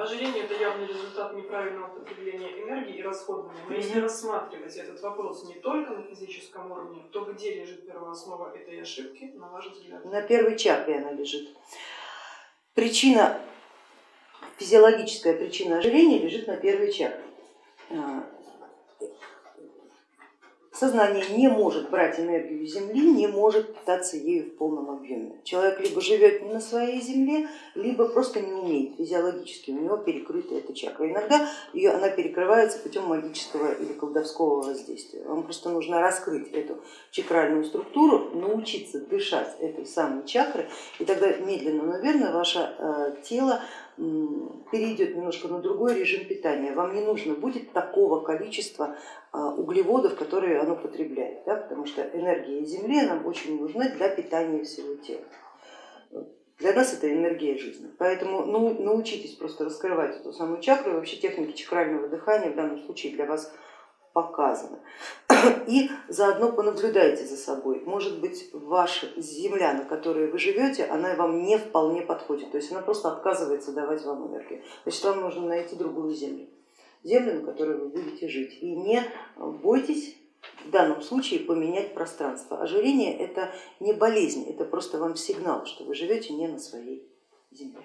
Ожирение это явный результат неправильного потребления энергии и расходования. Но если рассматривать этот вопрос не только на физическом уровне, то где лежит первооснова этой ошибки, на ваш взгляд? На первой чакре она лежит. Причина, физиологическая причина ожирения лежит на первой чакре. Сознание не может брать энергию Земли, не может питаться ею в полном объеме. Человек либо живет не на своей Земле, либо просто не умеет физиологически, у него перекрыта эта чакра. Иногда ее, она перекрывается путем магического или колдовского воздействия. Вам просто нужно раскрыть эту чакральную структуру, научиться дышать этой самой чакрой, и тогда медленно, но верно ваше э, тело перейдет немножко на другой режим питания. Вам не нужно будет такого количества а, углеводов, которые оно потребляет, да, потому что энергия Земли нам очень нужна для питания всего тела. Для нас это энергия жизни, поэтому ну, научитесь просто раскрывать эту самую чакру, и вообще техники чакрального дыхания в данном случае для вас показаны. И заодно понаблюдайте за собой. Может быть, ваша земля, на которой вы живете, она вам не вполне подходит, то есть она просто отказывается давать вам энергию. Значит, вам нужно найти другую землю, землю, на которой вы будете жить. И не бойтесь в данном случае поменять пространство. Ожирение это не болезнь, это просто вам сигнал, что вы живете не на своей земле.